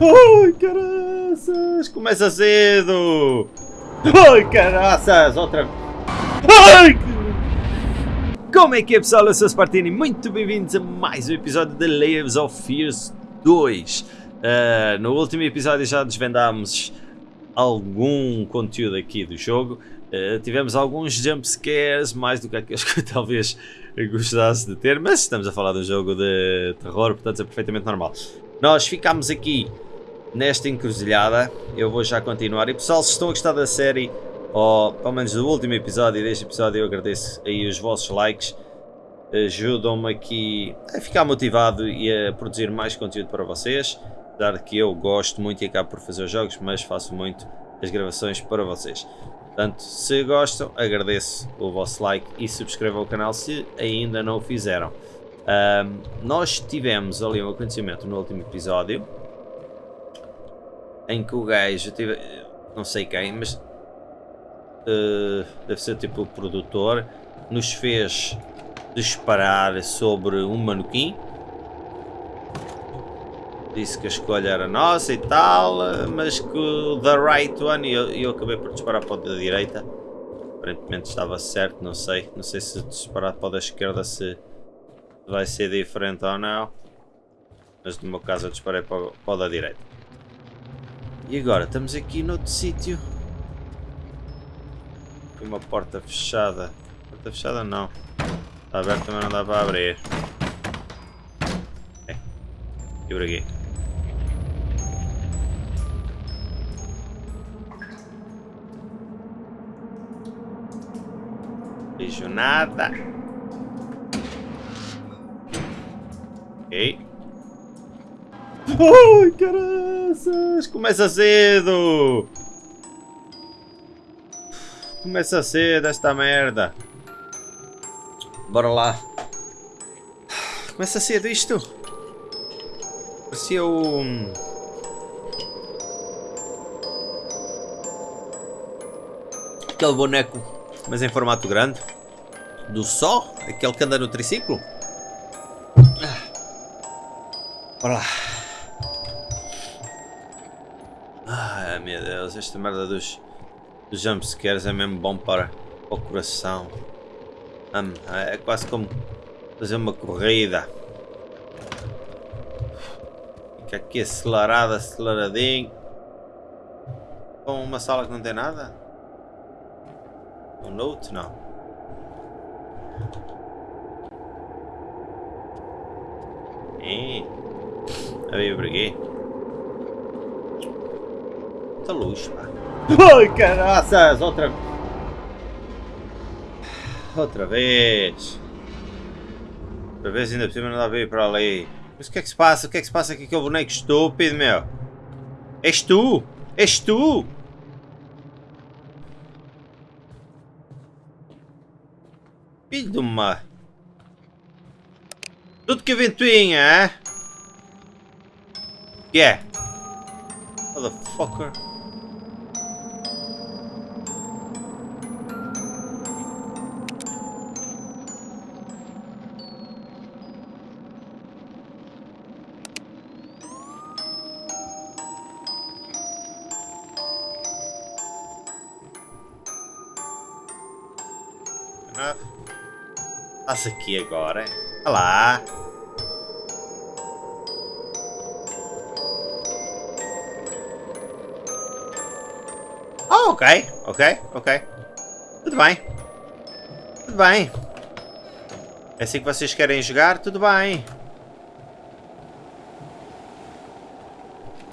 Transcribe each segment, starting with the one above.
Ai, caraças! Começa cedo! Ai, caraças! Outra... Ai! Como é que é pessoal? Eu sou Spartini, muito bem-vindos a mais um episódio de Layers of Fears 2. Uh, no último episódio já desvendámos algum conteúdo aqui do jogo. Uh, tivemos alguns jump scares, mais do que aqueles que eu talvez gostasse de ter, mas estamos a falar de um jogo de terror, portanto é perfeitamente normal. Nós ficámos aqui nesta encruzilhada, eu vou já continuar. E pessoal, se estão a gostar da série, ou pelo menos do último episódio deste episódio, eu agradeço aí os vossos likes. Ajudam-me aqui a ficar motivado e a produzir mais conteúdo para vocês. Apesar que eu gosto muito e acabo por fazer os jogos, mas faço muito as gravações para vocês. Portanto, se gostam, agradeço o vosso like e subscrevam o canal se ainda não o fizeram. Um, nós tivemos ali um acontecimento no último episódio em que o gajo tive, não sei quem, mas uh, deve ser tipo o produtor, nos fez disparar sobre um manequim disse que a escolha era nossa e tal, mas que o the right one, e eu, eu acabei por disparar para o da direita. Aparentemente estava certo, não sei. Não sei se disparar para o da esquerda se vai ser diferente ou não. Mas no meu caso eu disparei para o, para o da direita. E agora, estamos aqui noutro sítio. Uma porta fechada. Porta fechada não. Está aberta mas não dá para abrir. É. E por aqui. Vejo nada. Ok. Ai, caraças! Começa cedo! Começa cedo esta merda. Bora lá. Começa cedo isto. Parecia o... Aquele boneco, mas em formato grande. Do só? Aquele que anda no triciclo? Bora lá. Deus, esta merda dos, dos jumpscares é mesmo bom para, para o coração. Hum, é quase como fazer uma corrida. Fica aqui acelerado, aceleradinho. Com uma sala que não tem nada? Um note? Não. É. A por aqui. Muita luz. Ai, caraças! Outra... Outra vez. Outra vez ainda por cima não dá para ir para ali. Mas o que é que se passa? O que é que se passa aqui com o boneco estúpido, meu? És tu? És tu? Filho de uma... Tudo que ventoinha, é? Yeah. Motherfucker. Aqui agora. Olha lá. Oh, ok, ok, ok. Tudo bem. Tudo bem. É assim que vocês querem jogar? Tudo bem.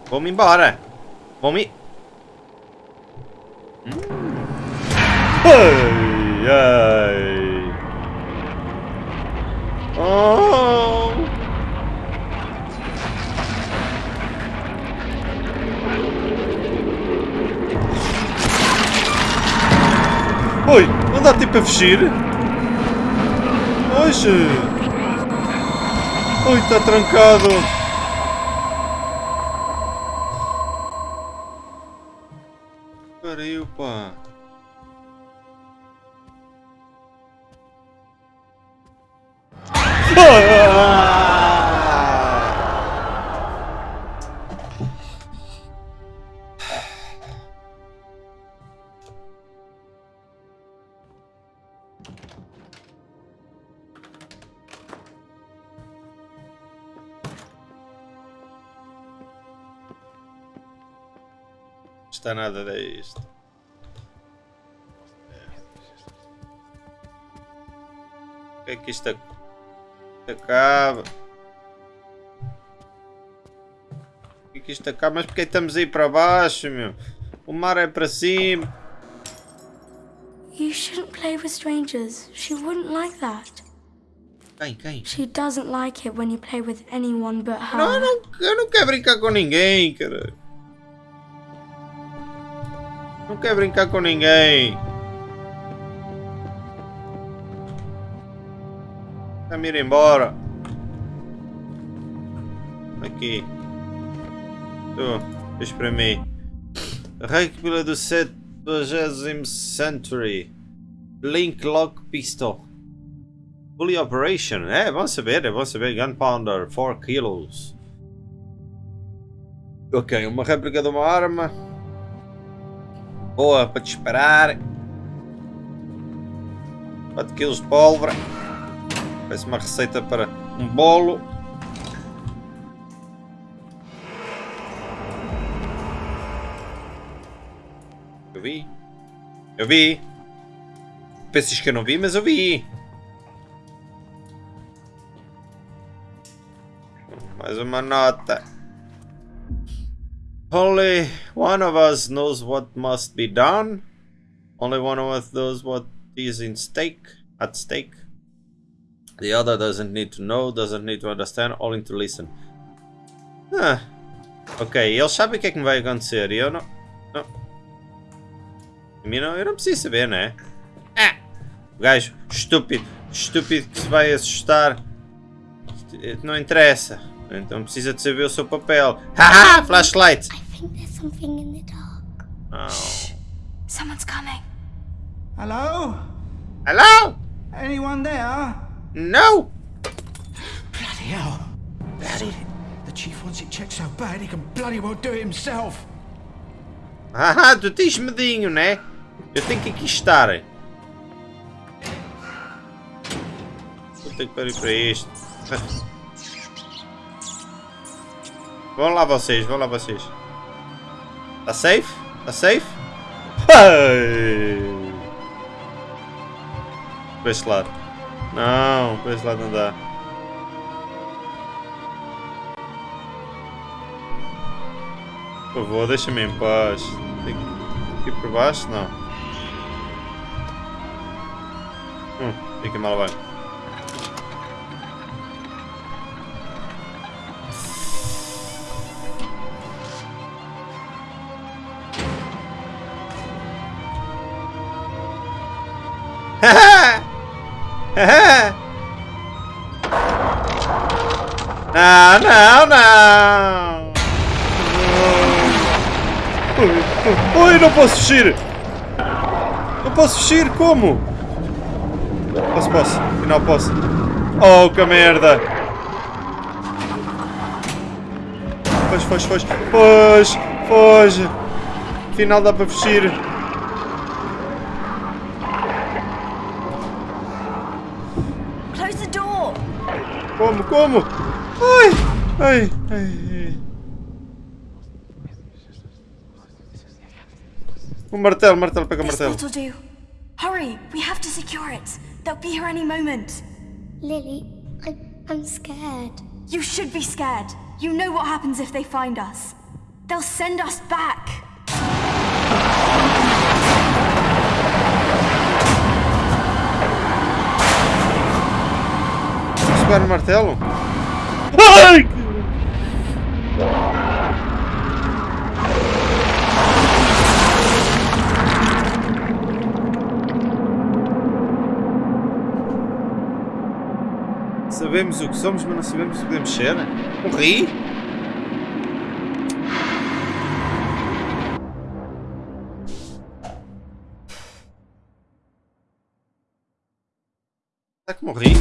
Vou-me embora. Vou-me... Hum. Ai, ai. Oh! Oi, não dá tempo a fugir? Hoje! Oi, está trancado! Acaba? Mas porque estamos aí para baixo, meu? O mar é para cima. You shouldn't play with strangers. She wouldn't like that. Quem, quem? She doesn't like it when you play with anyone but her. Não, eu não, eu não quero brincar com ninguém, cara. Não quero brincar com ninguém. Vamos ir embora. Aqui. Para mim. Recapitula do 70 Century. Link Lock Pistol. Fully Operation. É, bom saber, é bom saber. Gunpowder, 4 kilos. Ok, uma réplica de uma arma. Boa, para disparar. 4 kg de pólvora. Parece uma receita para um bolo. Vi. Eu vi. Pensas que eu não vi, mas eu vi. Mais uma nota. Only one of us knows what must be done. Only one of us knows what is in stake, at stake. The other doesn't need to know, doesn't need to understand, only to listen. Ah. Ok, eles sabem o que é que me vai acontecer e eu não. não. A mim não, eu não preciso saber, né? Ah! O gajo estúpido, estúpido que se vai assustar. Não interessa. Então precisa de saber o seu papel. Haha! Flashlight! I think there's something in the dark. Oh. Someone's coming. Hello? Hello? Anyone there? No! Bloody hell. Bloody. The chief wants it checked so bad he can bloody well do it himself. Ah, tu tens medinho, né? Eu tenho que aqui estar. Vou ter que parar para isto. Vão lá vocês, vão lá vocês. Tá safe? Tá safe? Para este lado. Não, para este lado não dá. Por favor, deixa-me em paz. Tem que ir por baixo? Não. Hum, fica mal vai. Não, não, não! Oi, não posso fugir! Não posso fugir, como? Posso, posso. Afinal posso. Oh, que merda! Foge, foge, foge. Foge, foge. Afinal dá para fugir. Como, como? Ai, ai, ai. O martelo, martelo, pega o martelo. Hurry, we have to secure it. They'll be here any moment. Lily, I, I'm scared. You should be scared. You know what happens if they find us. They'll send us back. Posso martelo? Ai! Sabemos o que somos, mas não sabemos o que podemos ser. Morri? Será que morri?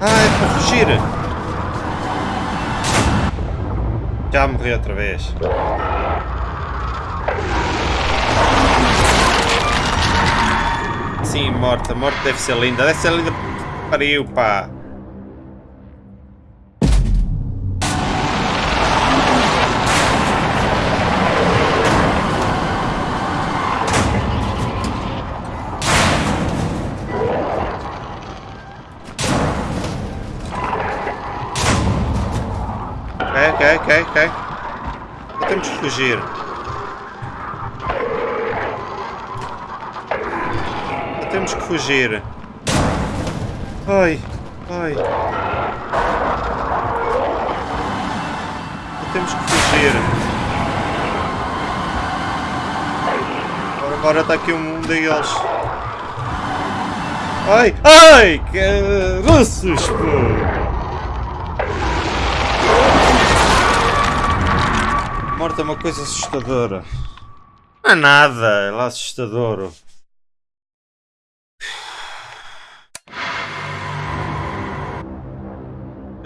Ah, é para fugir. Já morri outra vez. Sim, morta. Morte deve ser linda. Deve ser linda. Pariu, pá. Ok, ok, ok. Temos que fugir. Temos que fugir. Ai, ai. Temos que fugir. Agora, está aqui um deles. Ai, ai, que russos, pô! morte é uma coisa assustadora. Não é nada, é lá assustador.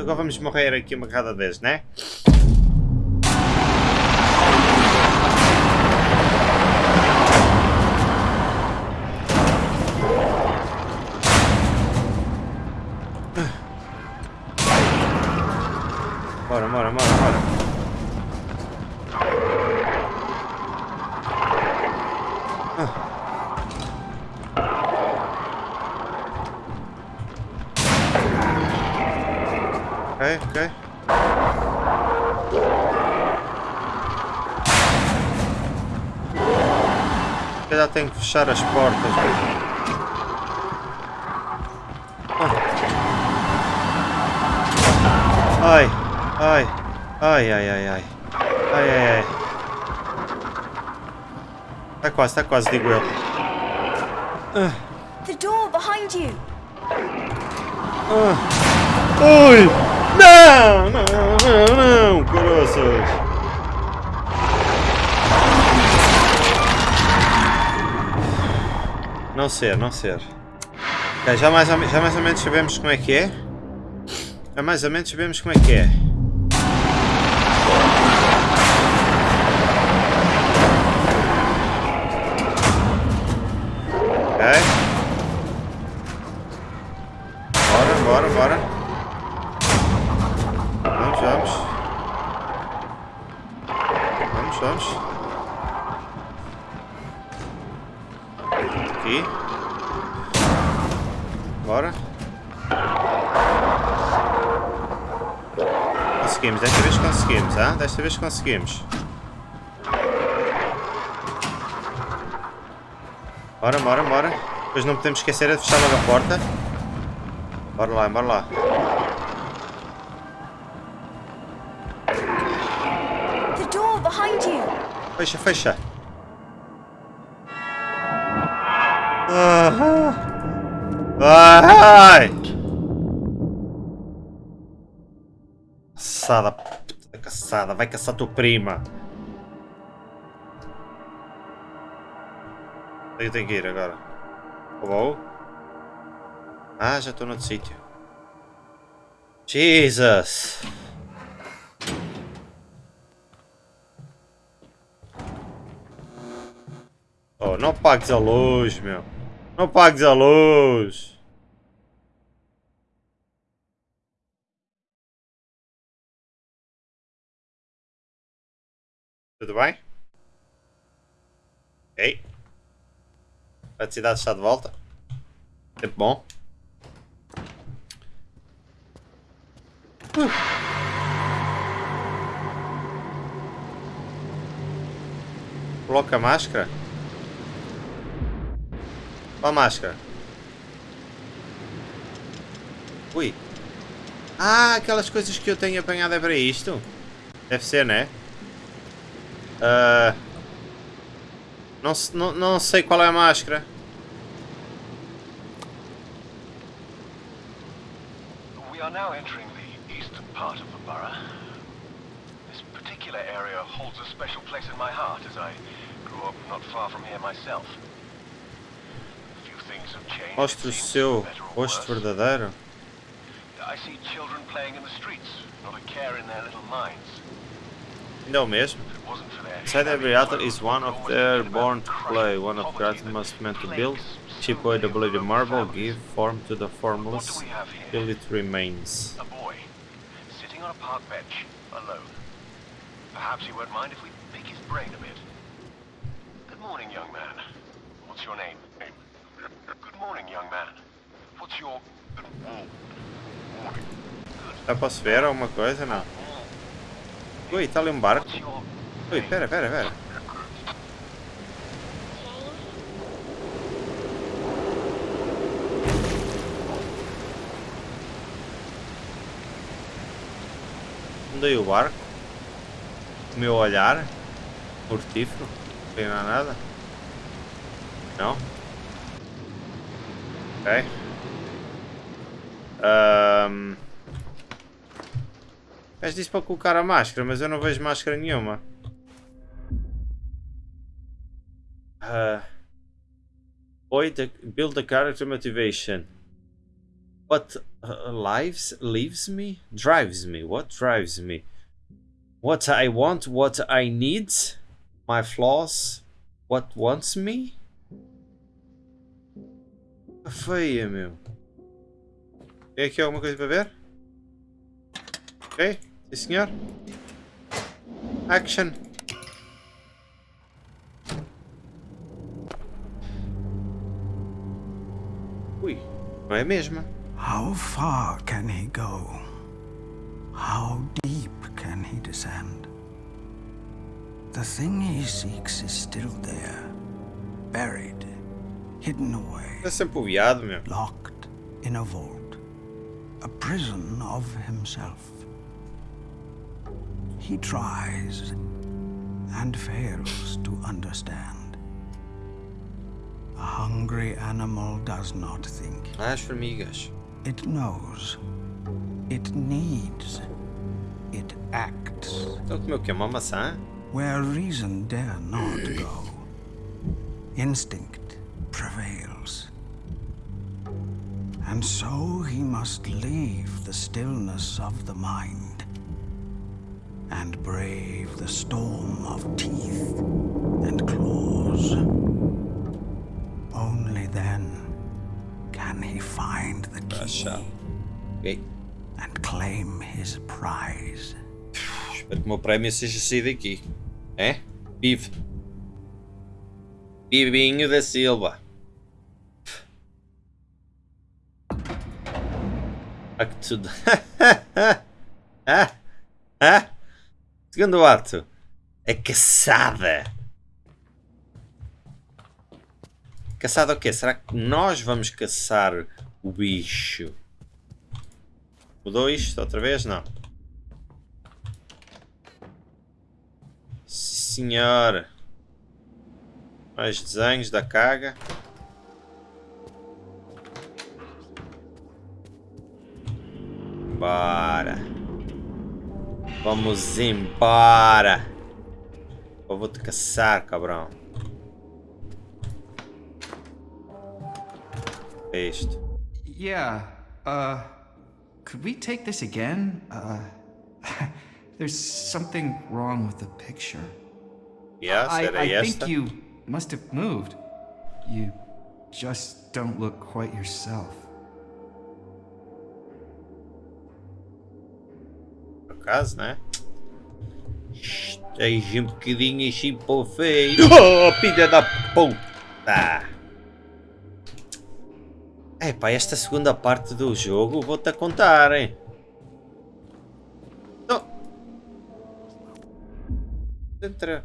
Agora vamos morrer aqui uma cada vez, né? Fechar as portas. Ai, ai, ai, ai, ai, ai, ai, ai, ai. Está quase, está quase, digo eu. The door behind you. Ui! Não, não, não, não, coroças. Não ser, não ser. Okay, já, mais, já mais ou menos sabemos como é que é. Já mais ou menos sabemos como é que é. Desta vez conseguimos. Bora, bora, bora. Depois não podemos esquecer de fechar logo a porta. Bora lá, bora lá. Fecha, fecha. Ah, ai! Passada caçada, vai caçar tua prima. Eu tenho que ir agora. Vou? Ah, já estou no outro sítio. Jesus! Oh, não pagues a luz, meu. Não pagues a luz. Tudo bem? Ei. A cidade está de volta. Tempo bom. Uh. Coloca a máscara. Qual a máscara? Ui. Ah, aquelas coisas que eu tenho apanhado é para isto? Deve ser, né? Uh, não, não, não sei qual é a máscara. We are now entering the eastern part of the borough. This particular area holds a special place in my heart as I grew up not far from here myself. Mostre o seu rosto verdadeiro. I see children playing in the streets, not a care in their little minds. Ainda é o mesmo. Every altar is one of their born to play. One of Kratos must meant to build. Chip away the bloody marble, give form to the formless, till it remains. A boy, sitting on a park bench, alone. Perhaps he won't mind if we pick his brain a bit. Good morning, young man. What's your name? Good morning, young man. What's your... Já posso ver alguma coisa? Não. Ui, tá ali um barco. Ui, pera, pera, pera. Mudei o barco. O meu olhar. Mortífero. Não tem nada. Não? Ok. Ahm. Mas disse para colocar a máscara, mas eu não vejo máscara nenhuma. Uh, boy, the, build the character motivation. What uh, lives leaves me? Drives me. What drives me? What I want, what I need, my flaws, what wants me? Feia, meu. Tem aqui alguma coisa para ver? Ok, senhor. Action. Ui, não é. How far can he go? How deep can he descend? The thing he seeks is still there, buried, hidden away, É sempre o viado, meu. locked in a vault, a prison of himself. He tries and fails to understand. A hungry animal does not think. It knows. It needs. It acts Então comeu o quê? Uma maçã? where reason dare not go. Instinct prevails. And so he must leave the stillness of the mind and brave the storm of teeth and claws. Only then can he find the key Achado. Ok. and claim his prize. Espero que o meu prémio seja sair daqui. É? Vive. Vivinho da Silva. Acto de... ah, ah. Segundo ato. A caçada. Caçada o quê? Será que nós vamos caçar o bicho? Mudou isto outra vez? Não. Senhora. Mais desenhos da caga. Bora. Vamos embora. Eu vou te caçar, cabrão. É isto. Yeah, uh, could we take this again? Uh, there's something wrong with the picture. Yes, I, era I think you must have moved. You just don't look quite yourself. Por acaso, né? Esteja um bocadinho para o feio. Oh, filha da puta! Epá, esta segunda parte do jogo vou-te a contar, hein? Não. Entra.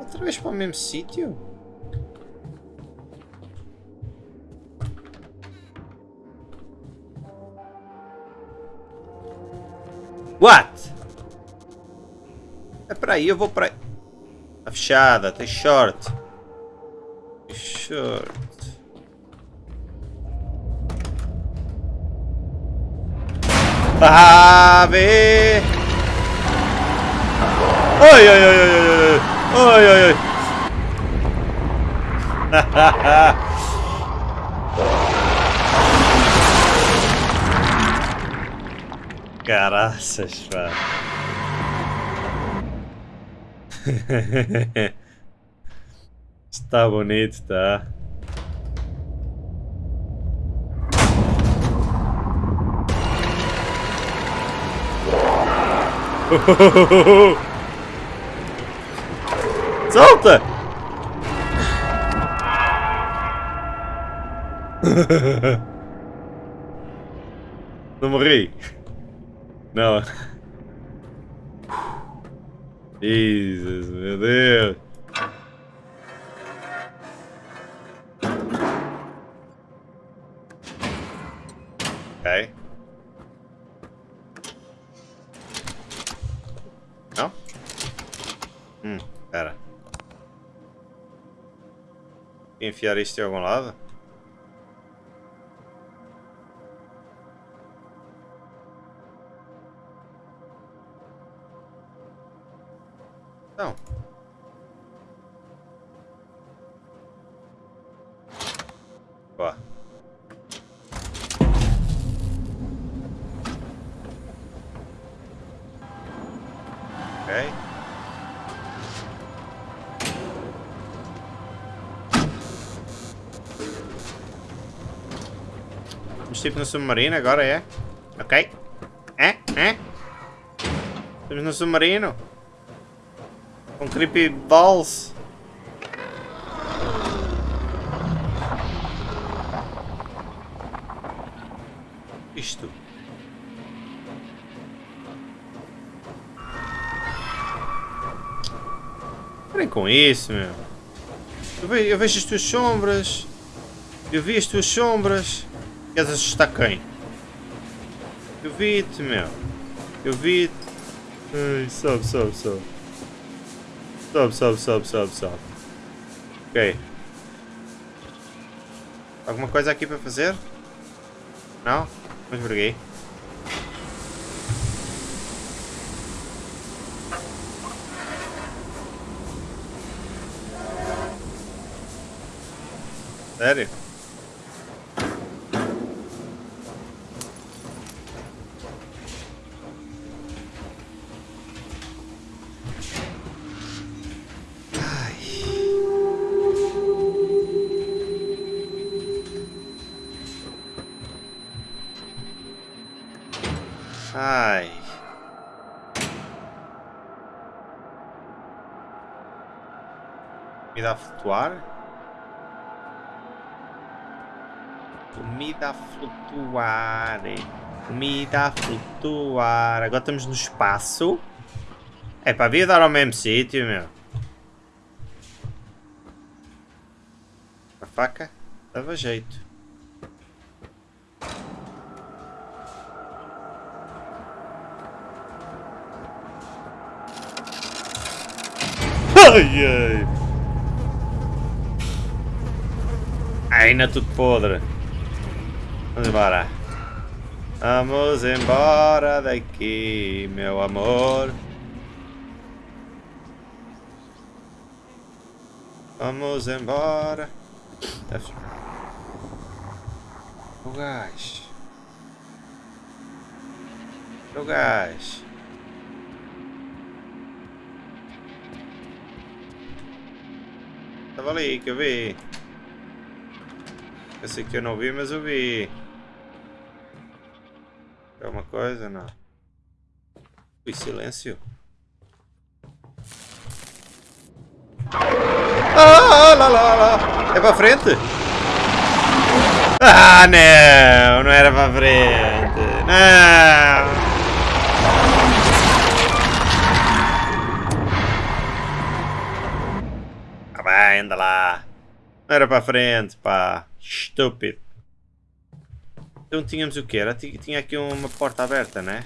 Outra vez para o mesmo sítio? What? É para aí, eu vou para aí. Tá fechada, tem short. Short. Ah, vê! Oi, oi, oi, oi, oi, oi, oi, oi. caraças, pá. Está bonito, tá? Solta! Não morri. Não. Jesus, meu Deus. Ok. Não? Hum, espera. Enfiar isto em algum lado? No submarino agora, é? Ok. É? É? Estamos no submarino. Com creepy balls. Isto. Parem com isso, meu. Eu vejo, eu vejo as tuas sombras. Eu vi as tuas sombras. Queres assustar quem? Eu vi-te, meu. Eu vi-te. Ai, sobe, sobe, sobe. Sobe, sobe, sobe, sobe, sobe. Ok. Alguma coisa aqui para fazer? Não? Mas briguei. Sério? Comida a flutuar? Comida a flutuar. Comida a flutuar. Agora estamos no espaço. É para vir dar ao mesmo sítio, meu. A faca dava jeito. Ai, ai. Ainda tudo podre. Vamos embora. Vamos embora daqui, meu amor. Vamos embora. O gás. O gás. Tava ali que eu vi. Eu sei que eu não vi, mas eu vi. É uma coisa? Não. Ui, silêncio. Ah, lá, lá, lá. É para frente? Ah, não. Não era para frente. Não. Ah, vai, anda lá. Não era para frente, pá. Stupid. Então tínhamos o que era? Tinha aqui uma porta aberta, né?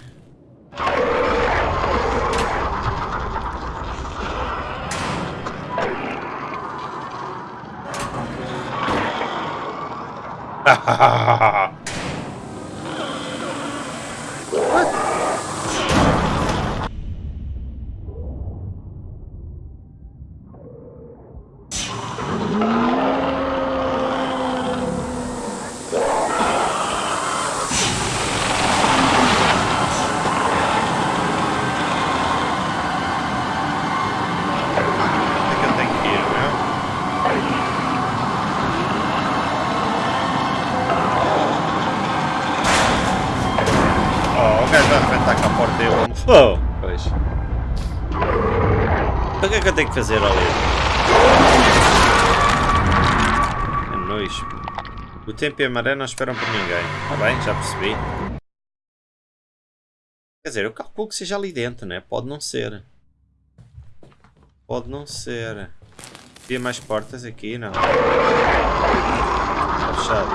fazer ali? É nojo. O tempo e a maré não esperam por ninguém. Está bem, já percebi. Quer dizer, eu calculo que seja ali dentro, né? Pode não ser. Pode não ser. Havia mais portas aqui? Não. Está fechado.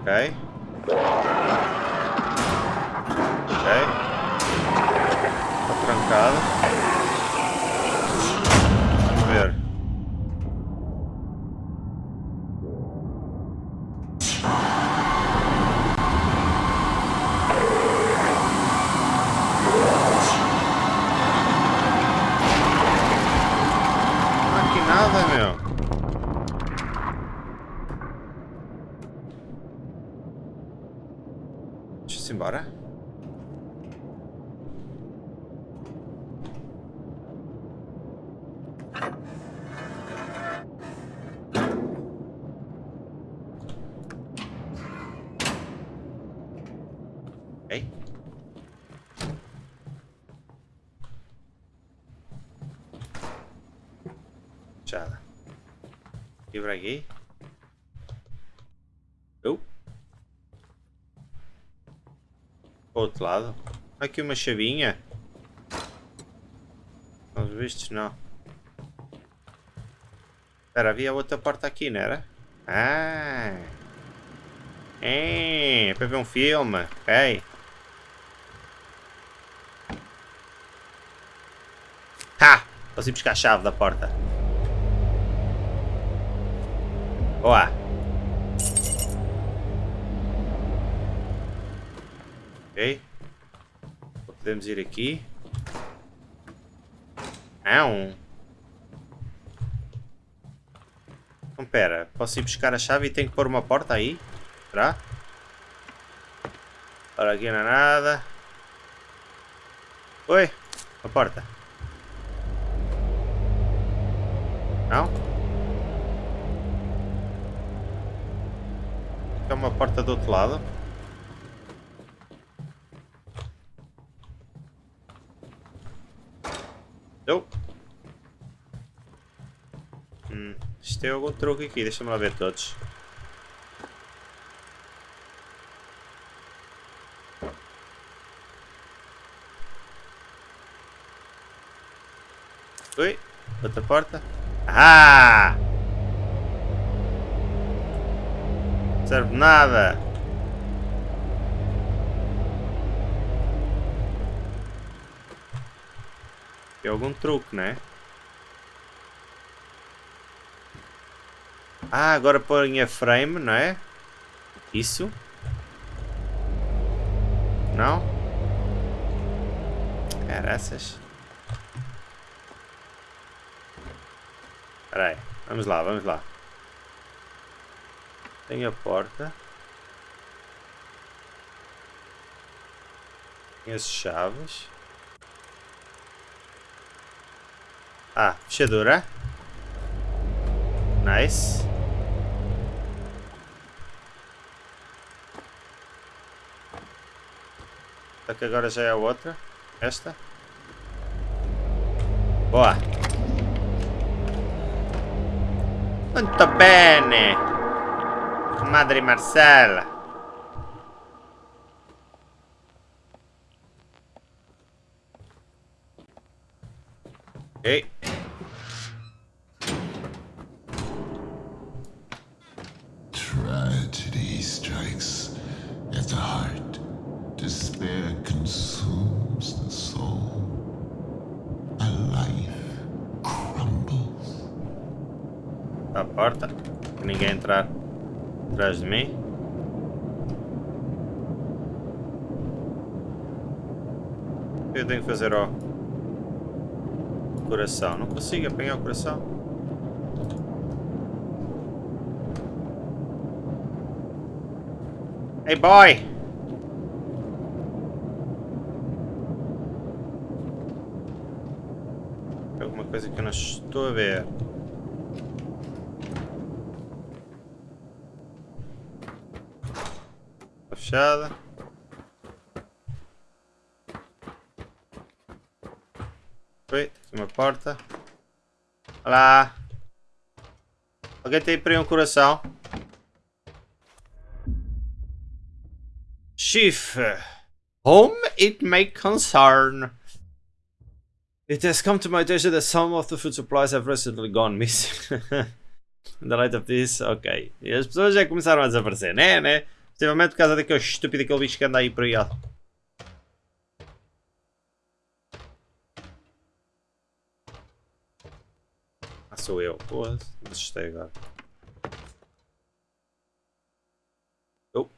Ok. Está trancado. Vamos ver. Deixa-se embora. Ok. Fechada. Aqui? Oh. Outro lado. Aqui uma chavinha. Aos vistos não. Espera, havia outra porta aqui, não era? Ah! É, é para ver um filme. Ok. Ha! Posso ir buscar a chave da porta. Boa. Ok. Podemos ir aqui. Não. Então pera, posso ir buscar a chave e tenho que pôr uma porta aí? Será? Ora, aqui não há nada. Oi, a porta. Não? É uma porta do outro lado. Eu. Hum, isto tem algum truque aqui, deixa-me lá ver todos. Oi, outra porta. Ah! Serve nada. Tem algum truque, né? Ah, agora põe a frame, não é? Isso? Não? Caraças. Espera aí. Vamos lá, vamos lá. Tem a porta. Tem as chaves. Ah, fechadura. Nice. Só que agora já é a outra. Esta. Boa. Muito bene. Madre Marcela. Ok. Tragedy strikes at the heart. Despair consumes the soul. A life crumbles. A porta. Ninguém entrar atrás de mim. O eu tenho que fazer ao coração? Não consigo apanhar o coração. Hey boy! Alguma coisa que eu não estou a ver. Fechada. Tem uma porta. Olá. Alguém tem para um coração? Chief. Home it may concern. It has come to my attention that some of the food supplies have recently gone missing. In the light of this, ok. E as pessoas já começaram a desaparecer, né? né? Possivelmente por causa daquele estúpido aquele bicho que anda aí por aí. Ah, sou eu. Pô, me agora. Oh,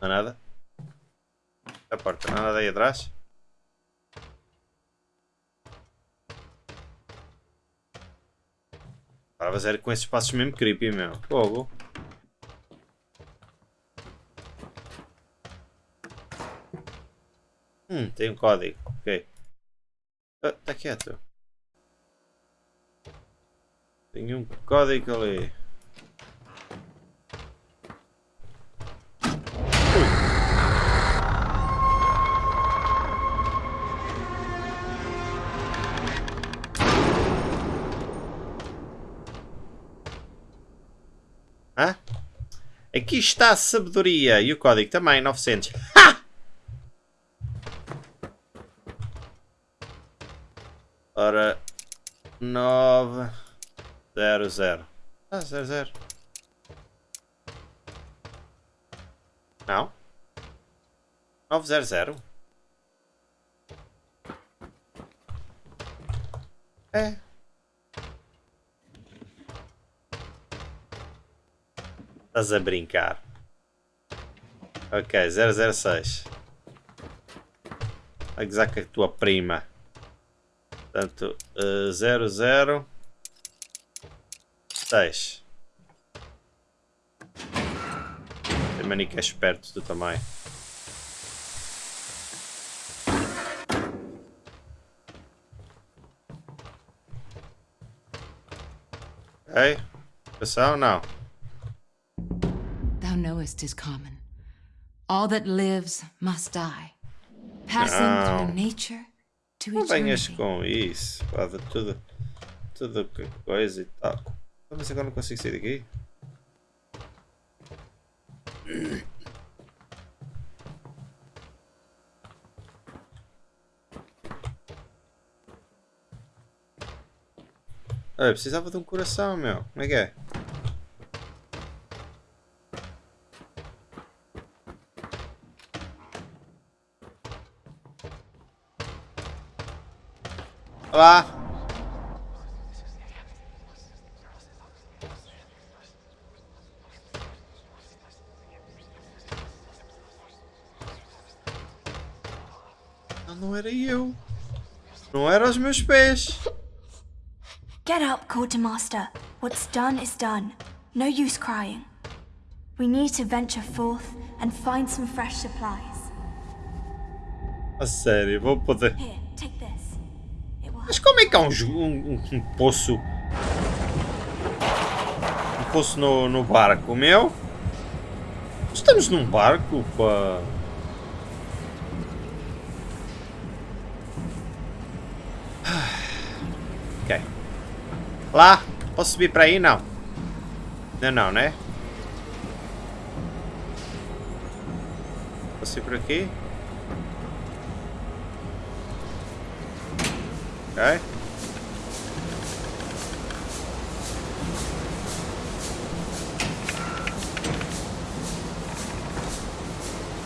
não há nada. A porta, não há nada aí atrás. Para fazer com esses passos mesmo creepy, meu. Fogo. Hum, tem um código. Ok. Ah, tá quieto. Tem um código ali. Aqui está a sabedoria e o código também, 900. Ha! Ora, 9, 0, 0. Ah, 0, 0. Não. 9, 0, 0. É. Estás a brincar. Ok, 006. A gozar com a tua prima. Portanto, uh, 006. Tem mania que é esperto tu também. Ok. Pressão? Não. Thou knowest is common. All that lives must die. Passing Não. through nature Não venhas com isso. Pá, de tudo. Tudo que coisa e tal. Mas agora não consigo sair daqui. Ah, eu precisava de um coração, meu. Como é que é? Olá! Ah, não era eu. Não era os meus pés. Get up, Quartermaster. What's done is done. No use crying. We need to venture forth and find some fresh supplies. A sério, vou poder. Here, Mas como é que há um, um, um- poço? Um poço no, no barco, meu? Estamos num barco, pá. Ok. Lá, posso subir para aí? Não. Não, não, né? Posso subir por aqui? Ok.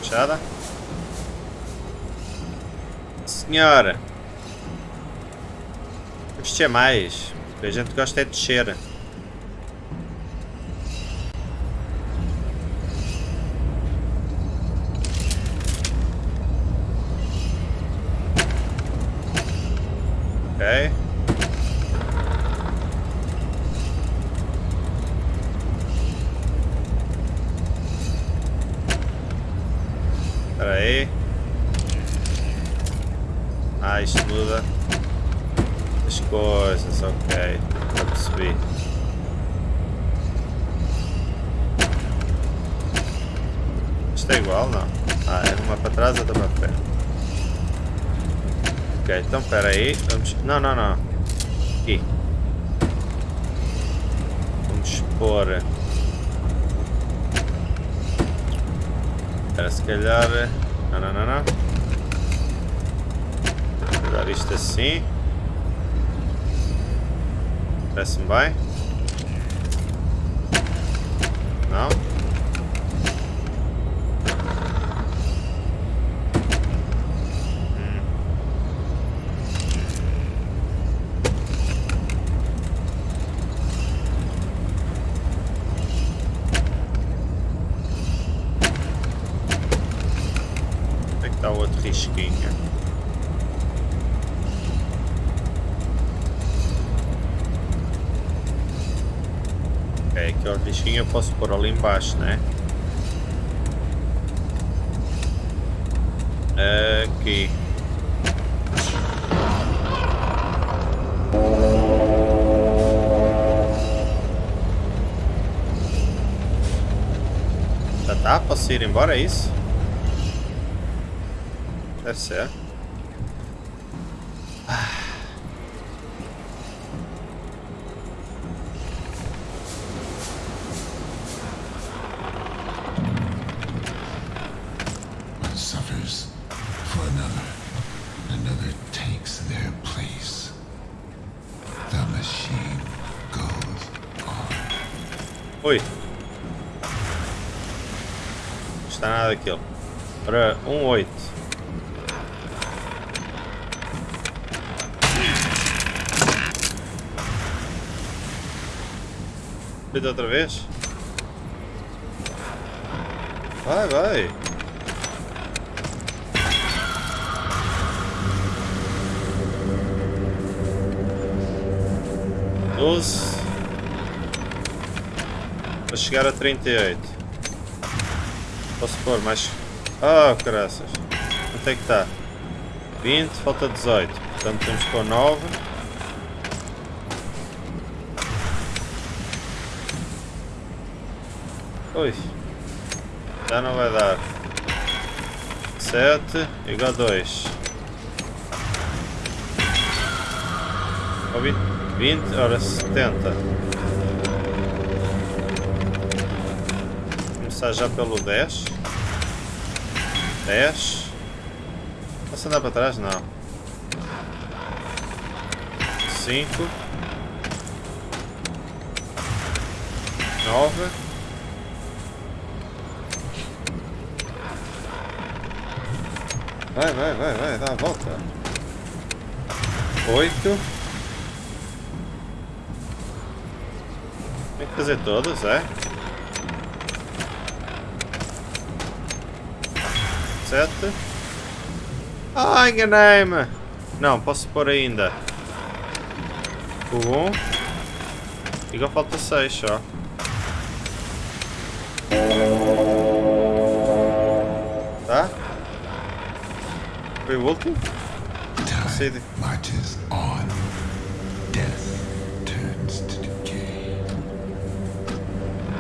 Fechada. Senhora. Vamos descer mais. A gente gosta é de descer. Ok. Espera aí. Ah, isto muda as coisas, ok. Já percebi. Isto é igual, não? Ah, é uma para trás, outra para frente. Ok, então espera aí. Vamos... Não, não, não. Aqui. Vamos pôr... Espera, se calhar... Não, não, não, não. Vou dar isto assim. Parece-me bem. Não? Hum. Onde é que está o outro risquinho? Ok, aquele pôr ali embaixo, né? Aqui. Já tá? Posso ir embora, é isso? Deve ser. Vete outra vez? Vai, vai. Doze. Para chegar a 38. Posso pôr mais. Ah, caraças. Quanto é que está? 20, falta 18. Portanto temos que pôr 9. Ui. Já não vai dar. 7 igual a 2. Ou 20, 20, ora 70. Começar já pelo 10. 10. Posso andar para trás? Não. 5. 9. Vai, vai, vai, vai, dá a volta. 8. Tem que fazer todos, é? 7. Ah, enganei-me! Não, posso pôr ainda. 1. E agora falta 6 só. Foi o último? Sei de- Time marches on. Death turns to decay.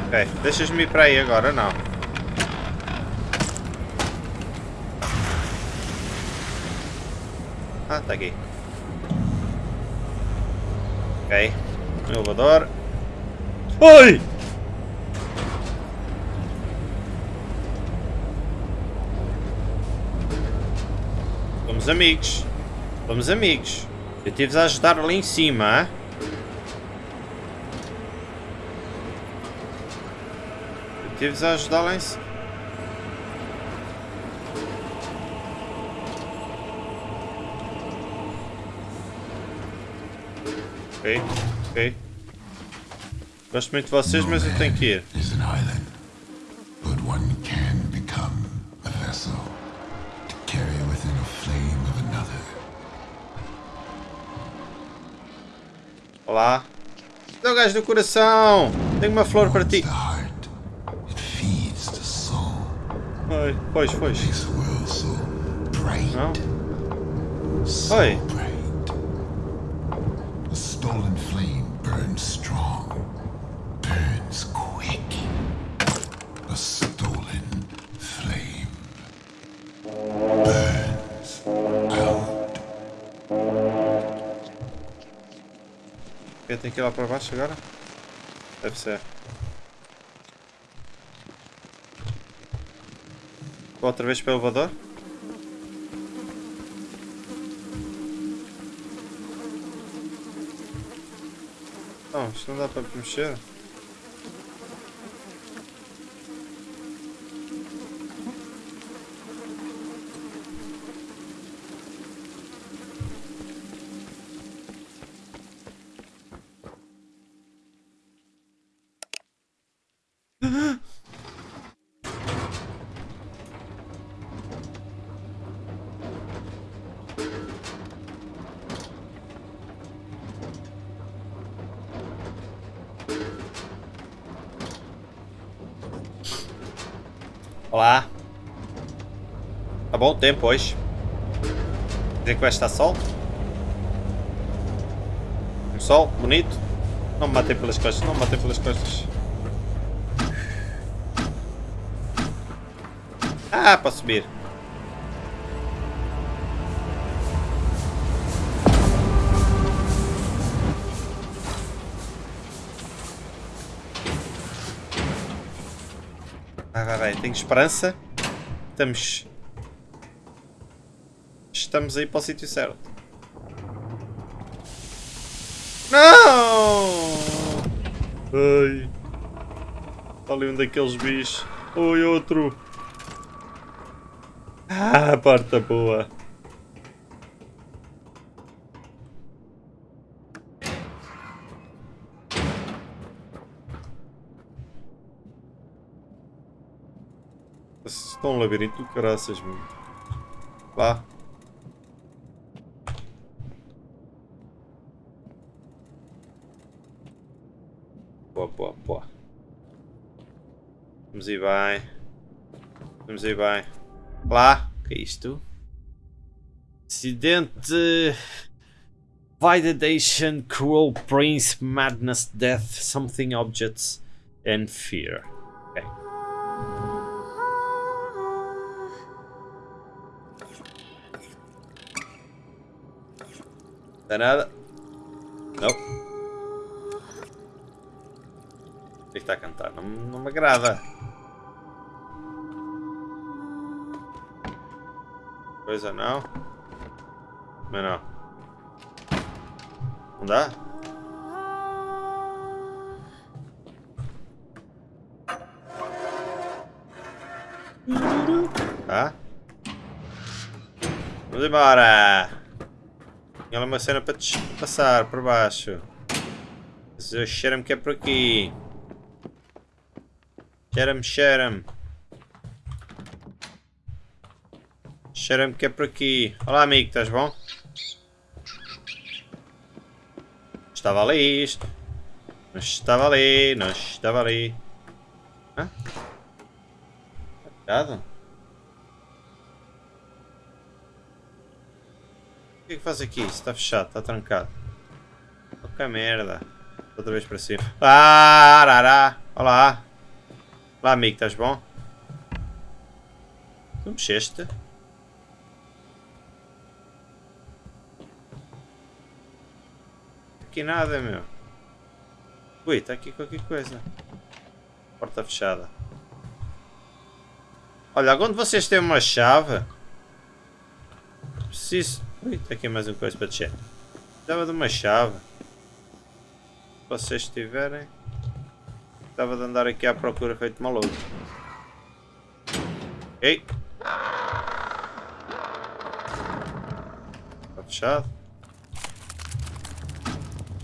Ok, deixas-me ir para aí agora, não. Ah, tá aqui. Ok. Elevador. Oi! Somos amigos. Somos amigos. Eu tive a ajudar ali em cima, hein? Eu tive a ajudar lá em cima. Ok, ok. Gosto muito de vocês, mas eu tenho que ir. Olá. Seu gajo do coração! Tenho uma flor para ti. Oi, pois, pois. Não? Oi. Tenho que ir lá para baixo agora? Deve ser. Vou outra vez para o elevador? Não, isto não dá para mexer. Tempo hoje. Dizem que vai estar sol. Um sol bonito. Não me matei pelas costas, não me matei pelas costas. Ah, para subir. Vai, vai, vai. Tenho esperança. Estamos... Estamos aí para o sítio certo. Não! Ai. Está ali um daqueles bichos. Oi, outro. Ah, porta boa. Estão um labirinto do caraças, meu. Lá. Boa, boa, boa. Vamos ir bem. Vamos ir bem. Lá. O que é isto? Acidente. Validation, Cruel Prince, Madness, Death, Something Objects, and Fear. Ok. Dá nada? Não. O que está a cantar? Não, não me agrada. Coisa não. Não. Não dá? Tá? Vamos embora! Lá uma cena para passar por baixo. Cheira-me que é por aqui. Cheira-me, cheira-me. Cheira-me que é por aqui. Olá amigo, estás bom? Estava ali isto. Não estava ali, não estava ali. Hã? Cuidado. O que é que faz aqui? Está fechado, está trancado. Que merda. Outra vez para cima. Ah, arará. Olá. Olá amigo, estás bom? Tu mexeste? Aqui nada, meu. Ui, está aqui qualquer coisa. Porta fechada. Olha, quando vocês têm uma chave... Preciso... Ui, está aqui mais uma coisa para descer. Precisava de uma chave. Se vocês tiverem... Estava de andar aqui à procura feito maluco. Ok. Está fechado.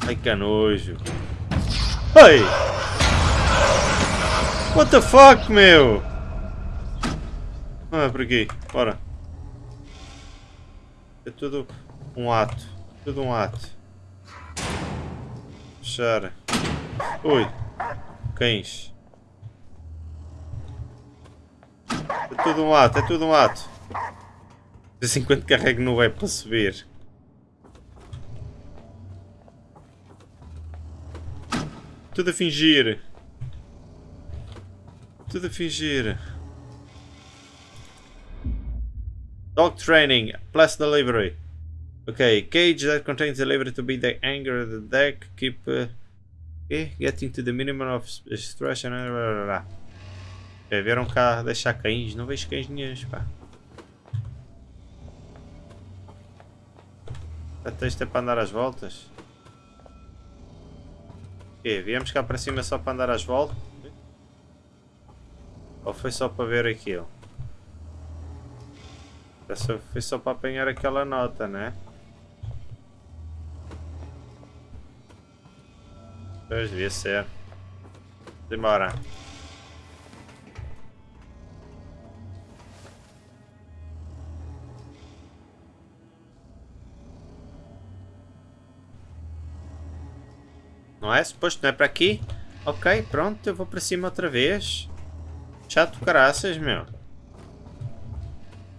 Ai que nojo. Ai! What the fuck, meu? Ah, por aqui. Bora. É tudo um ato. Tudo um ato. Fechar. Ui. Cães. É tudo um ato, é tudo um ato. Em quando carrego no web para subir. Tudo a fingir. Tudo a fingir. Dog training plus delivery. Ok, cage that contains the lever to be the anchor of the deck. Keep uh, okay, getting to the minimum of stress and blá, blá, blá. Ok, vieram cá deixar cães. Não vejo cães nenhums, pá. Até isto é para andar às voltas. Ok, viemos cá para cima só para andar às voltas? Ou foi só para ver aquilo? Essa foi só para apanhar aquela nota, né? Pois, devia ser. Demora. Não é? Suposto não é para aqui? Ok, pronto, eu vou para cima outra vez. Chato caraças, meu.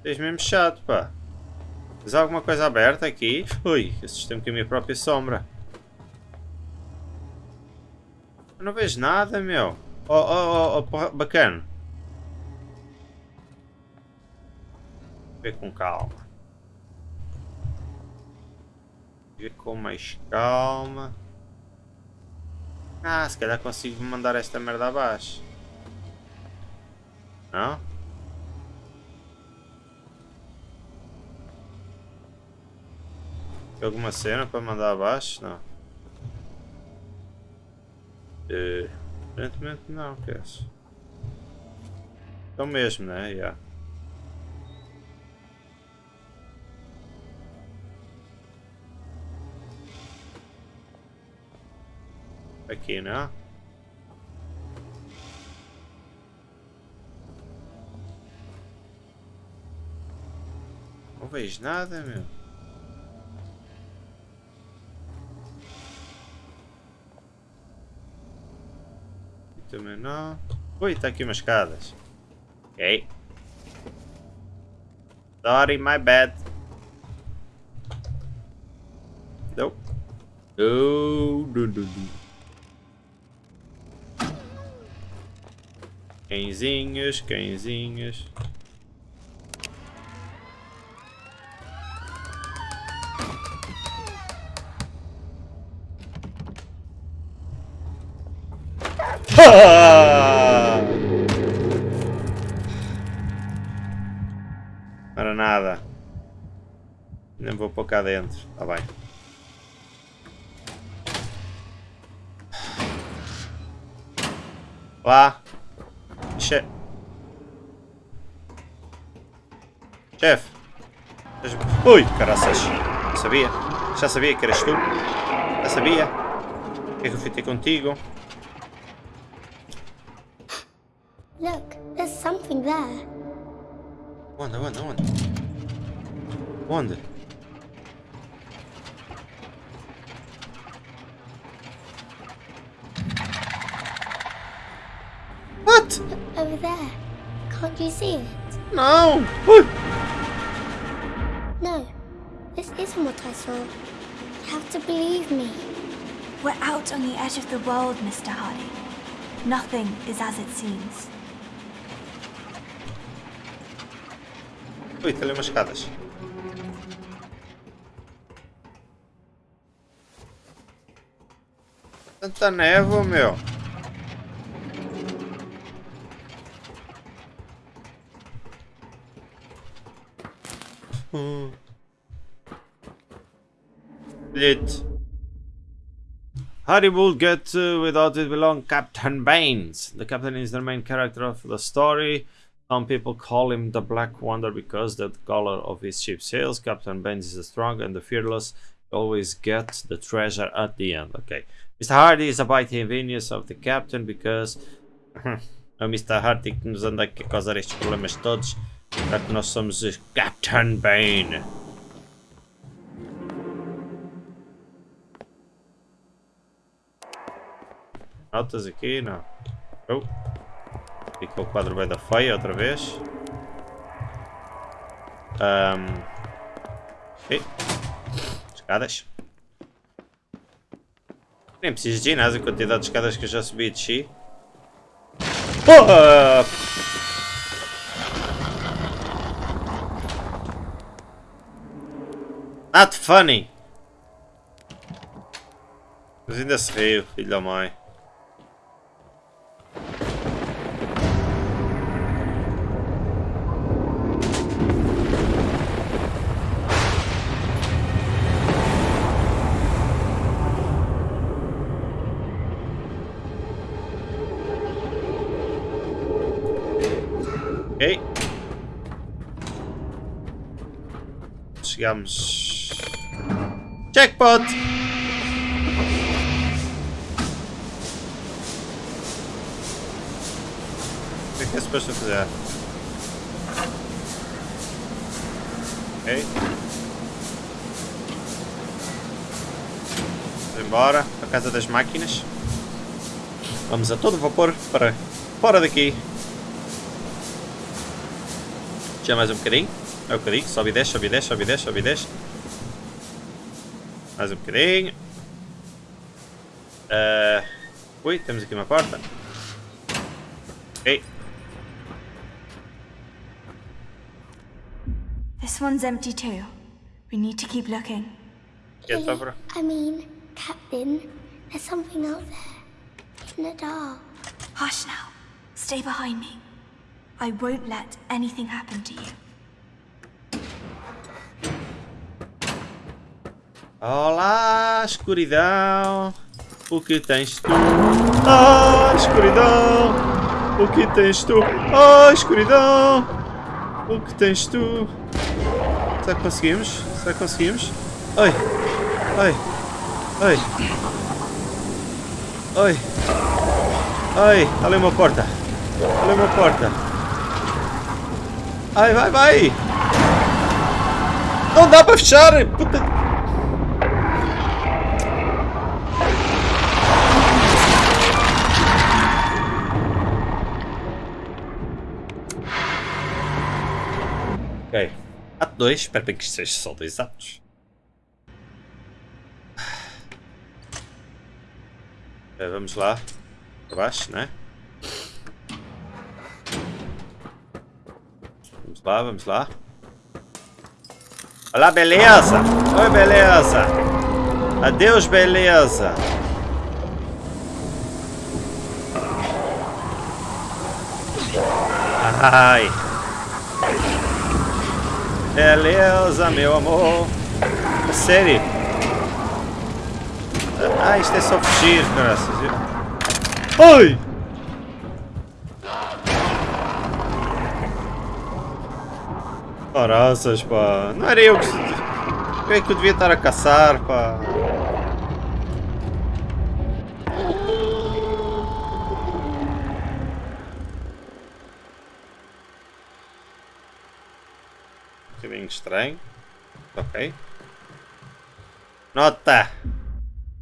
Tens mesmo chato, pá. Tens alguma coisa aberta aqui? Ui, assustei-me com a minha própria sombra. Eu não vejo nada, meu. Oh, oh, oh, oh bacana. Ver com calma. Ver com mais calma. Ah, se calhar consigo mandar esta merda abaixo. Não? Tem alguma cena para mandar abaixo? Não. Uh, aparentemente não, que é isso? Então mesmo, né? Yeah. Aqui, né? Não vejo nada, meu. Também não. Ui, tá aqui umas escadas. Ok. Sorry, my bad. Não. Oh, do, do, do. Cãezinhos, cãezinhos. Para nada. Nem vou pôr cá dentro. Tá bem. Lá. Che... Chefe. Ui, caraças. Sabia. Já sabia que eras tu. Já sabia. O que é que eu fui ter contigo? Look, there's something there. Onde, onde, onde? Onde? Over there. Can't you see it? No! No, this isn't what I saw. You have to believe me. We're out on the edge of the world, Mr. Hardy. Nothing is as it seems. Ui, tem ali umas escadas. Tanta névoa, meu. Bilhete. Harry will get uh, without it belong Captain Baines. The captain is the main character of the story. Some people call him the Black Wonder because the color of his ship sails. Captain Baines is strong and the fearless. Always get the treasure at the end. Okay. Mr. Hardy is about the convenience of the captain because é o Mr. Hardy nos anda aqui a causar estes problemas todos. Que nós somos Captain Bane. Notas aqui? Não. Oh. Fica o quadro bem da feia outra vez. Um. Escadas. Nem preciso de ginásio, a quantidade de escadas que eu já subi e desci. Porra! Not funny. Mas ainda se riu, filho da mãe. Chegamos. Jackpot! O que é que é suposto fazer? Ok. Vamos embora para a casa das máquinas. Vamos a todo vapor para fora daqui. Já mais um bocadinho. É um bocadinho. Sobe e desce, sobe e desce, sobe e desce, sobe e desce. Mais um bocadinho. Uh... Ui, temos aqui uma porta. Ok. This one's empty too. We need to keep looking. Get over. I mean, Captain, there's something out there. In the dark. Hush now. Stay behind me. I won't let anything happen to you. Olá, escuridão. O que tens tu? Ah, escuridão. O que tens tu? Ah, escuridão. O que tens tu? Será que conseguimos? Será que conseguimos? Oi. Oi. Oi. Oi. Oi. Ali uma porta. Ali uma porta. Ai, vai, vai. Não dá para fechar. Puta. Ok. Ato 2, espero bem que isto seja só dois atos. Eh, Vamos lá. Para baixo, né? Vamos lá, vamos lá. Olá, beleza! Oi, beleza! Adeus, beleza! Ai! Beleza, meu amor. Sério. Ah, isto é só fugir, graças. Oi! Caraças, pá. Não era eu que... Eu é que eu devia estar a caçar, pá. Bocadinho estranho. Ok. Nota!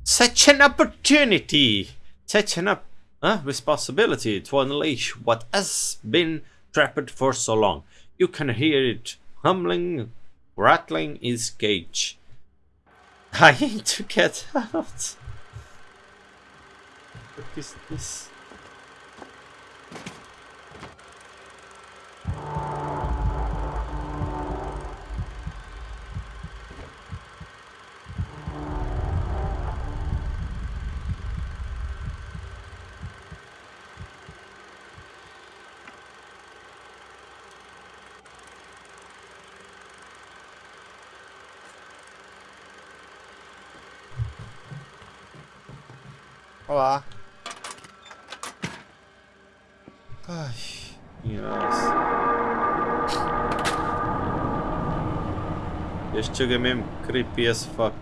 Such an opportunity! Such an up, uh, responsibility to unleash what has been trapped for so long. You can hear it humbling, rattling its cage. I need to get out. What is this? Olá. Ai, nossa. Este jogo é mesmo creepy as fuck.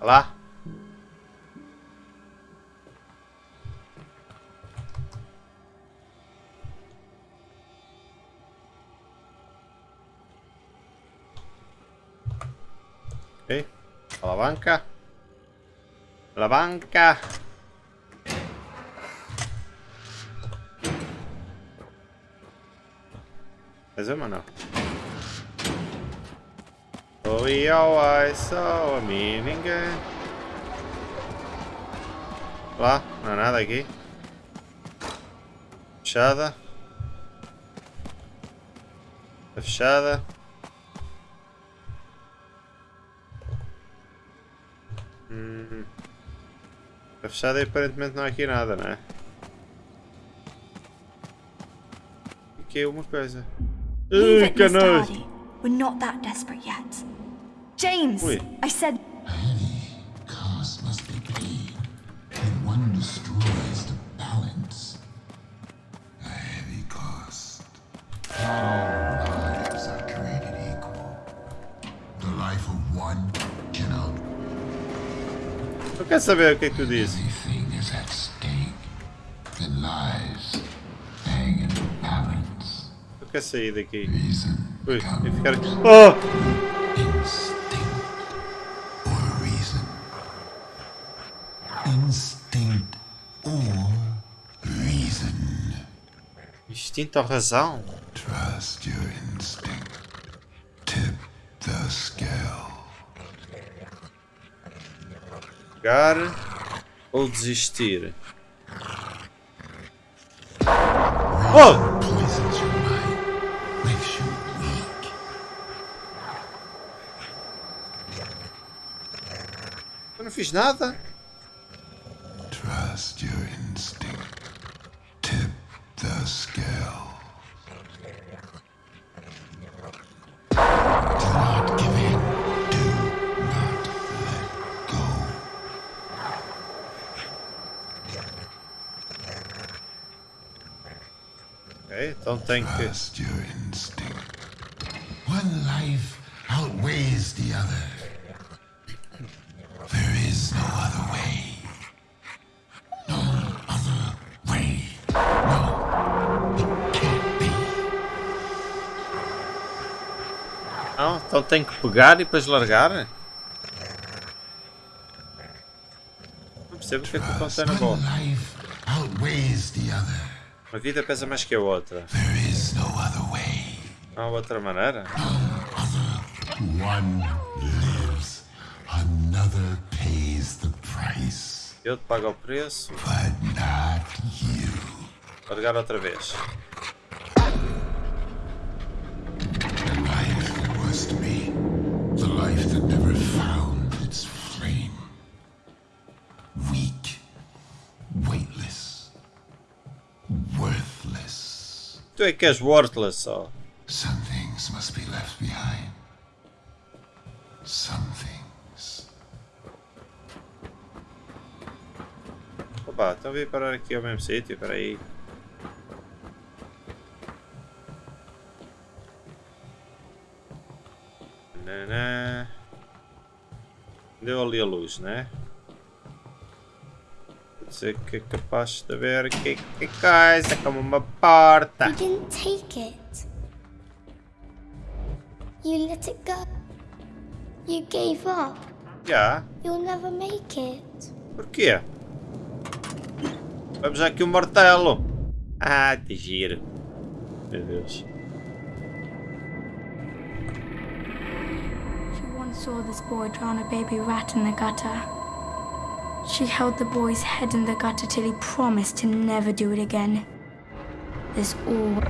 Olá. Alavanca. Alavanca. Mais uma não. Oh, e ao ai, só a mim ninguém. Lá, não há nada aqui. Fechada. Está fechada. Fechada e aparentemente não há aqui nada, não é? Aqui é uma coisa. Ui! Dardy. We're not that desperate yet. James! Ui. I said saber o que é tu balance. Eu quero sair daqui. Ui, becomes ficar aqui. Oh! instinct ou razão? Trust your instinct. Tip the scale. Pegar ou desistir? Oh! Eu não fiz nada. Trust your instinct. Tip the scale. Tem que. Trust your instinct. One life outweighs the other. There is no other way. No other way. No, it can't be. Não, então tem que pegar e depois largar? Não percebo o que é que acontece na bola. Outweighs the other. Uma vida pesa mais que a outra. There is no other way. Não há outra maneira? One lives, another pays the price. Eu te pago o preço. But not you. Largar outra vez. Tu é que és worthless só. Some things must be left behind. Some things. Opa, então vim parar aqui ao mesmo sítio, peraí. Nanã. Deu ali a luz, né? Ser que é capaz de ver que, que coisa como uma porta. You didn't take it. You let it go. You gave up. Já, You'll never make it. porquê? Vamos aqui um martelo. Ah, que giro. Meu Deus. She once saw this boy drown a baby rat in the gutter. She held the boy's head in the gutter till he promised to never do it again. This all.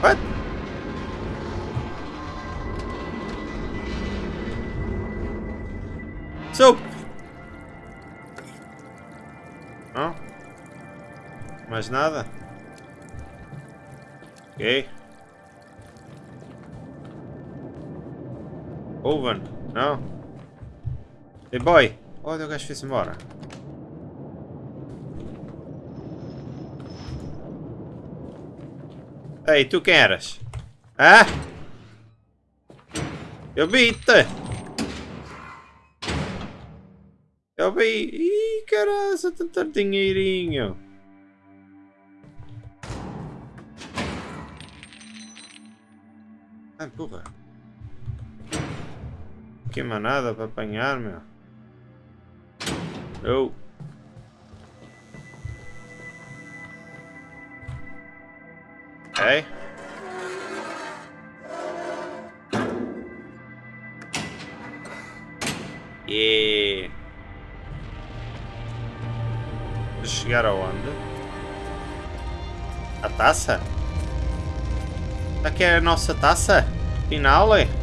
What? Soap! Não? Mais nada? Ok. Oven? Não? Hey boy! Olha o gajo fez embora. Ei, tu quem eras? Hã? Eu vi-te! Eu vi... Ih, caralho, tanto dinheirinho! Ah, porra! Que manada para apanhar, meu. Eu. Oh. Okay. Yeah. De chegar aonde? A taça? Aqui é a nossa taça? Final, é?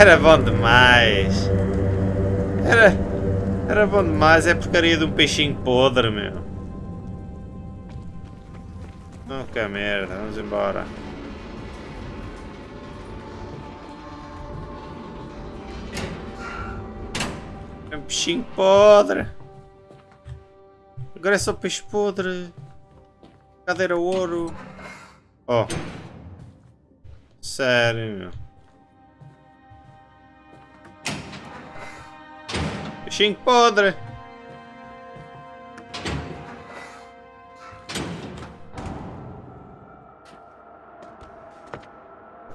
Era bom demais. Era, era bom demais. É porcaria de um peixinho podre, meu. Que merda. Vamos embora. É um peixinho podre. Agora é só peixe podre. Cadeira ouro. Oh. Sério, meu. Peixinho podre.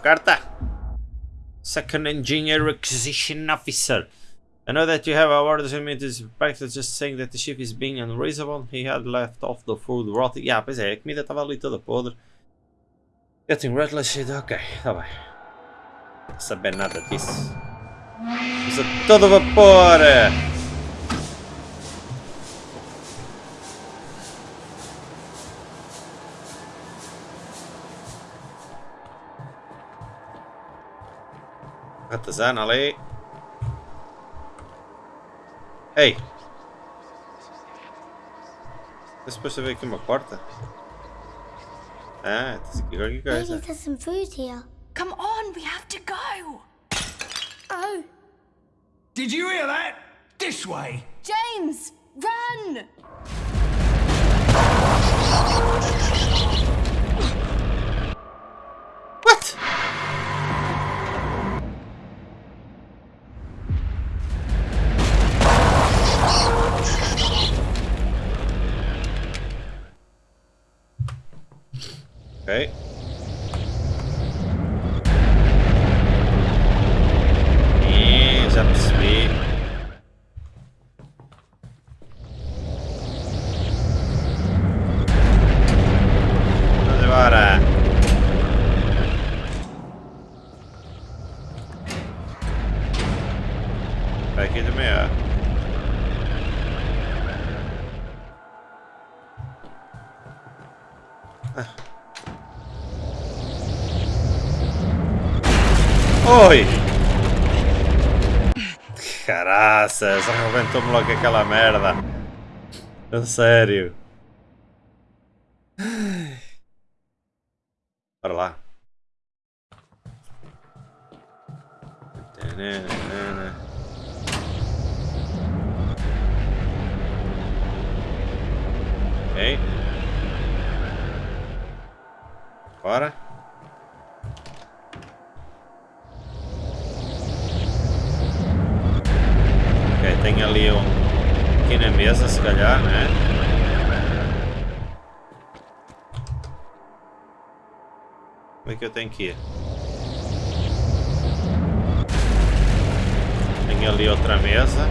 Carta. Second Engineer Acquisition Officer. I know that you have orders and it is practically just saying that the ship is being unreasonable. He had left off the food rotting. Yeah, pois é, eh, a comida estava ali toda podre. Getting reckless shit. Ok, tá bem. Não saber nada disso. Usa todo vapor! Eh. Ratazana ali. Ei! É suposto haver aqui uma porta? Ah, tem aqui qualquer Maybe coisa. there's some food here. Come on, we have to go. Oh, Did you hear that? This way. James, run! Ok. Caraças, arrebentou-me logo aquela merda. A sério. Bora lá. Ok. Bora. Eu tenho que ir? Tem ali outra mesa.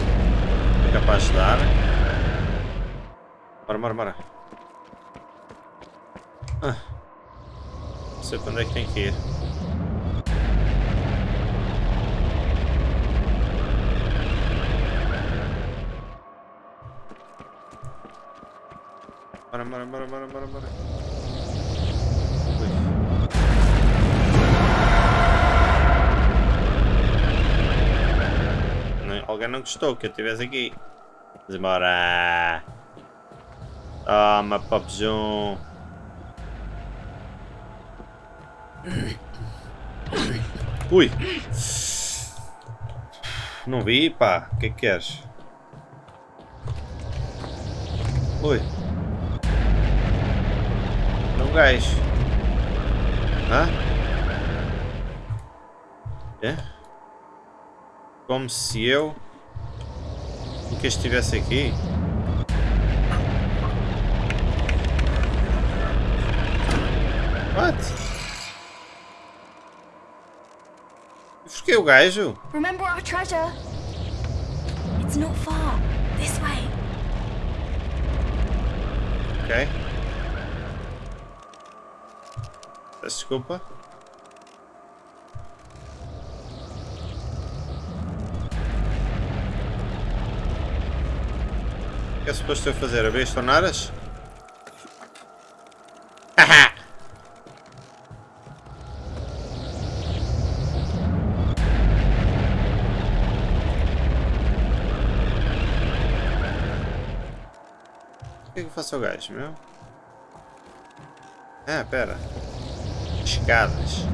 É capaz de dar. Bora, bora, bora. Ah. Não sei para onde é que tem que ir. Bora, bora, bora, bora, bora, bora. Ui. Não- Alguém não gostou que eu estivesse aqui. Vamos embora. Toma, Popzum. Ui. Não vi, pá. O que é que queres? Ui. Não gajo. Hã? É? Como se eu nunca estivesse aqui? What? O gajo? Remember our treasure? It's not far. This way. Ok. Desculpa. que é suposto eu fazer? Abrir as torneiras? O que que faço ao gajo, meu? Ah, pera. Escadas.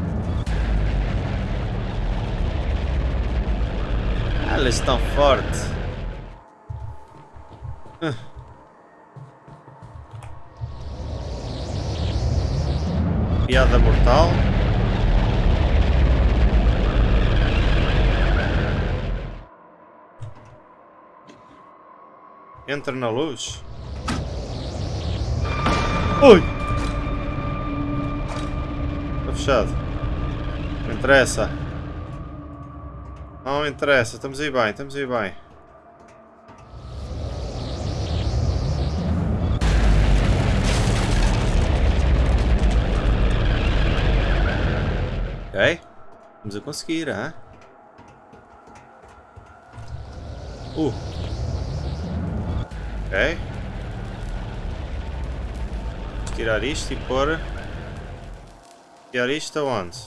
Ah, elas estão fortes. Piada mortal. Entra na luz. Ui! Está fechado. Não interessa. Não interessa. Estamos aí bem, estamos aí bem. Vamos a conseguir, ah? Uh. Ok. Tirar isto e pôr... Tirar isto aonde?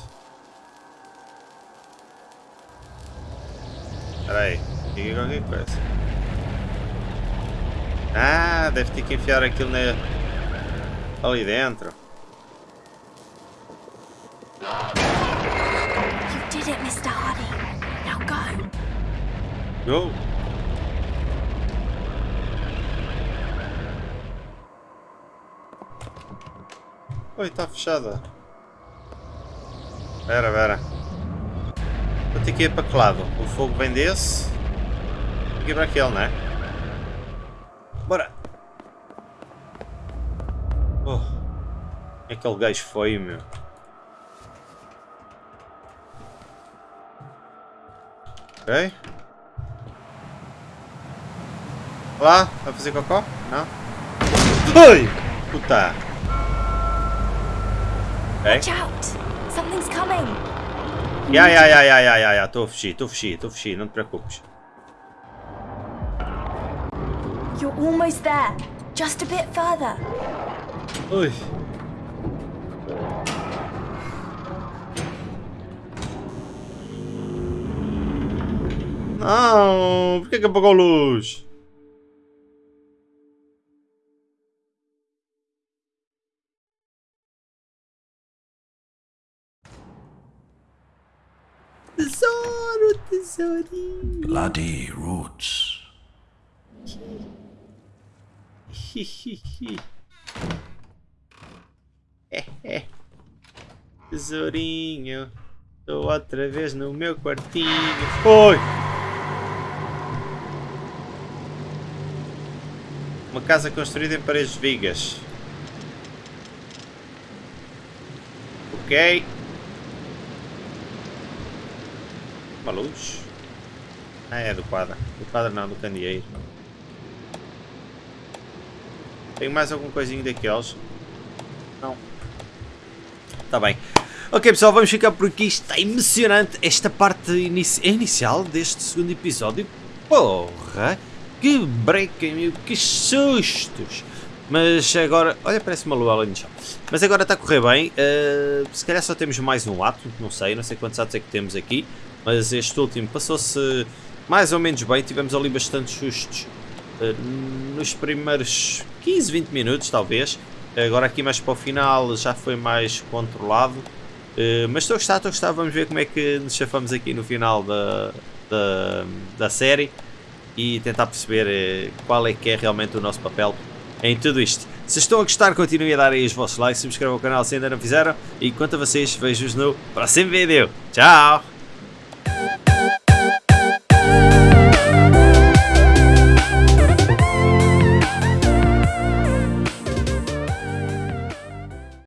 Espera aí. Aqui qualquer coisa. Ah, deve ter que enfiar aquilo na... ali dentro. Did it, Mr. Hardy. Now go. Go! Oi, está fechada. Vera, vera. Vou ter que ir para que lado? O fogo vem desse? Ir para aquele, não é? Bora! Oh, aquele gajo foi, meu. Ok. Lá, vai fazer cocó? Não? Oi! Puta! Ok. Watch out! Something's coming. Ya, ya, ya, ya, ya, ya, ya, estou a fugir, estou a fugir, estou a fugir, não te preocupes. You're almost there. Just a bit further. Ui. Não, por que que apagou a luz? Tesouro, tesourinho. Bloody roots. É, é. Tesourinho. Estou outra vez no meu quartinho. Oi! Uma casa construída em paredes de vigas. Ok. Uma luz. Ah, é do quadro. Do quadro não, do candeeiro. Tem mais algum coisinho daqueles? Não. Tá bem. Ok pessoal, vamos ficar por aqui. Está emocionante esta parte inici inicial deste segundo episódio. Porra! Que break, meu, que sustos! Mas agora... Olha, parece uma lua ali no chão. Mas agora está a correr bem. Uh, se calhar só temos mais um ato. Não sei, não sei quantos atos é que temos aqui. Mas este último passou-se mais ou menos bem. Tivemos ali bastantes sustos. Uh, nos primeiros 15, 20 minutos, talvez. Agora aqui mais para o final já foi mais controlado. Uh, mas estou a gostar, estou a gostar. Vamos ver como é que nos chafamos aqui no final da, da, da série. E tentar perceber uh, qual é que é realmente o nosso papel em tudo isto. Se estão a gostar, continuem a dar aí os vossos likes, subscrevam o canal se ainda não fizeram. E quanto a vocês, vejo-vos no próximo vídeo. Tchau!